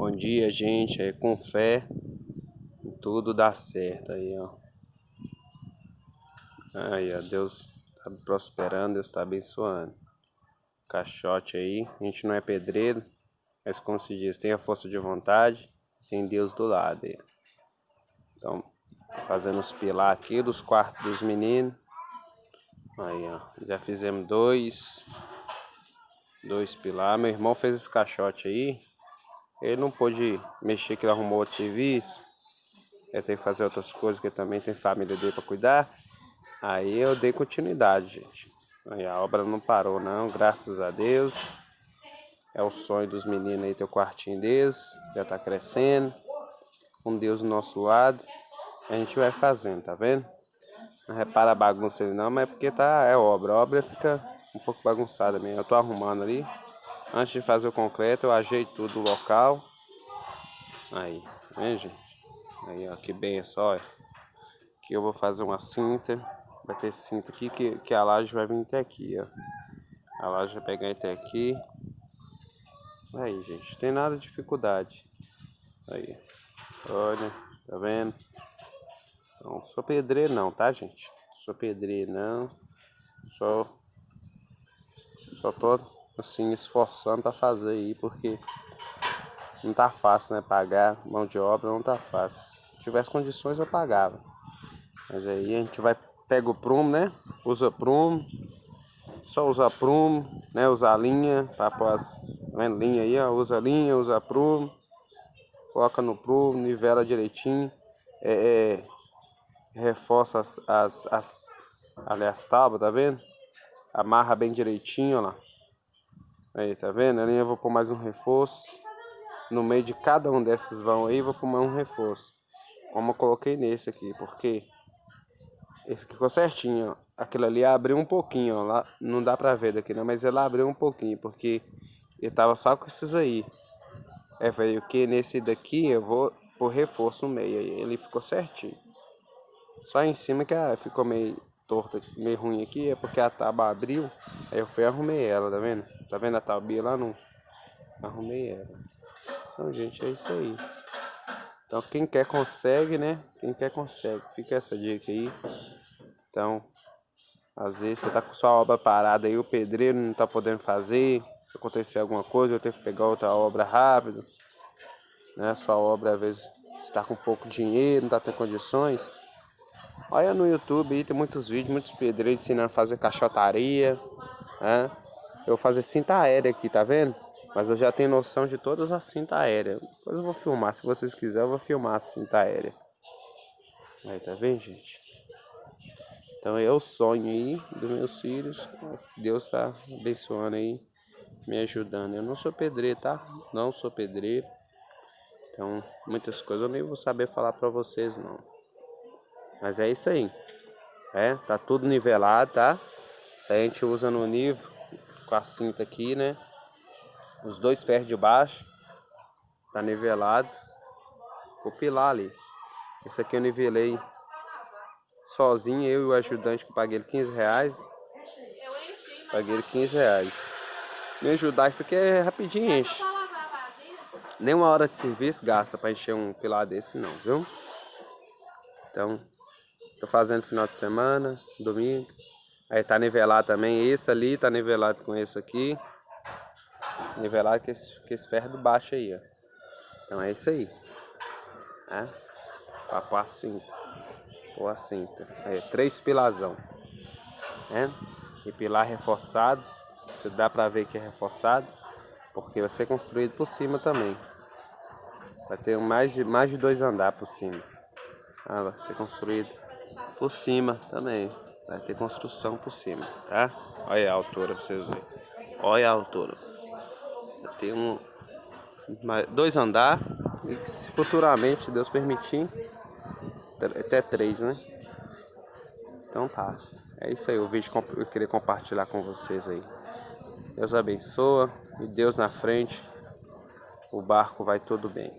Bom dia, gente. Aí, com fé, tudo dá certo aí, ó. Aí, ó, Deus tá prosperando, Deus tá abençoando. Caixote aí, a gente não é pedreiro, mas como se diz, tem a força de vontade, tem Deus do lado aí. Então, fazendo os pilar aqui dos quartos dos meninos. Aí, ó, já fizemos dois, dois pilar. Meu irmão fez esse caixote aí, ele não pôde mexer, que ele arrumou outro serviço. Ele tem que fazer outras coisas, que também tem família dele para cuidar. Aí eu dei continuidade, gente. Aí a obra não parou não, graças a Deus. É o sonho dos meninos aí ter o quartinho deles, já tá crescendo. Com Deus do nosso lado, a gente vai fazendo, tá vendo? Não repara a bagunça ali não, mas é porque tá, é obra. A obra fica um pouco bagunçada mesmo. Eu tô arrumando ali. Antes de fazer o concreto, eu ajeito tudo o local. Aí, vem gente? Aí, ó, que benção, olha. Aqui eu vou fazer uma cinta. Vai ter cinta aqui que, que a laje vai vir até aqui, ó. A laje vai pegar até aqui. Aí, gente, tem nada de dificuldade. Aí, olha, tá vendo? Então, sou pedreiro não, tá, gente? Sou pedreiro não. Só, só tô assim, esforçando para fazer aí, porque não tá fácil, né? Pagar mão de obra não tá fácil. Se tivesse condições eu pagava. Mas aí a gente vai, pega o prumo, né? Usa prumo. Só usar prumo, né? Usar linha, pôr as tá linha aí, ó. Usa linha, usa prumo. Coloca no prumo, nivela direitinho. É, é, reforça as, as, as, ali as tábuas, tá vendo? Amarra bem direitinho, ó lá. Aí, tá vendo? Ali eu vou pôr mais um reforço. No meio de cada um desses vão aí, vou pôr mais um reforço. Como eu coloquei nesse aqui, porque esse aqui ficou certinho, ó. Aquilo ali abriu um pouquinho, ó. Lá, não dá pra ver daqui, não, mas ele abriu um pouquinho, porque ele tava só com esses aí. É, veio que nesse daqui eu vou pôr reforço no meio, aí ele ficou certinho. Só em cima que ah, ficou meio torta, meio ruim aqui, é porque a tábua abriu, aí eu fui e arrumei ela, tá vendo? Tá vendo a tabia lá? Não arrumei ela. Então, gente, é isso aí. Então, quem quer consegue, né? Quem quer consegue. Fica essa dica aí. Então, às vezes você tá com sua obra parada aí, o pedreiro não tá podendo fazer. Acontecer alguma coisa, eu tenho que pegar outra obra rápido. Né? Sua obra, às vezes, está com pouco dinheiro, não tá tendo condições. Olha no YouTube aí, tem muitos vídeos, muitos pedreiros ensinando a fazer caixotaria. Né? Eu vou fazer cinta aérea aqui, tá vendo? Mas eu já tenho noção de todas as cintas aéreas. Depois eu vou filmar, se vocês quiserem eu vou filmar a cinta aérea. Aí, tá vendo, gente? Então é o sonho aí dos meus filhos. Deus tá abençoando aí, me ajudando. Eu não sou pedreiro, tá? Não sou pedreiro. Então, muitas coisas eu nem vou saber falar pra vocês, não. Mas é isso aí. É, tá tudo nivelado, tá? Isso aí a gente usa no nível com a cinta aqui, né? Os dois ferros de baixo. Tá nivelado. O pilar ali. Esse aqui eu nivelei sozinho, eu e o ajudante que paguei ele 15 reais. Paguei ele 15 reais. Me ajudar, isso aqui é rapidinho, enche. Nem uma hora de serviço gasta para encher um pilar desse não, viu? Então, tô fazendo final de semana, domingo. Aí tá nivelado também, esse ali tá nivelado com esse aqui. Nivelado com esse, com esse ferro do baixo aí, ó. Então é isso aí. É? A cinta. Pôr a cinta. Aí, três pilazão. É? E pilar reforçado. Você dá pra ver que é reforçado. Porque vai ser construído por cima também. Vai ter mais de, mais de dois andares por cima. Ah, vai ser construído por cima também. Vai ter construção por cima, tá? Olha a altura pra vocês verem. Olha a altura. Tem um, dois andar e futuramente, se Deus permitir, até três, né? Então tá. É isso aí o vídeo que eu queria compartilhar com vocês aí. Deus abençoa e Deus na frente. O barco vai tudo bem.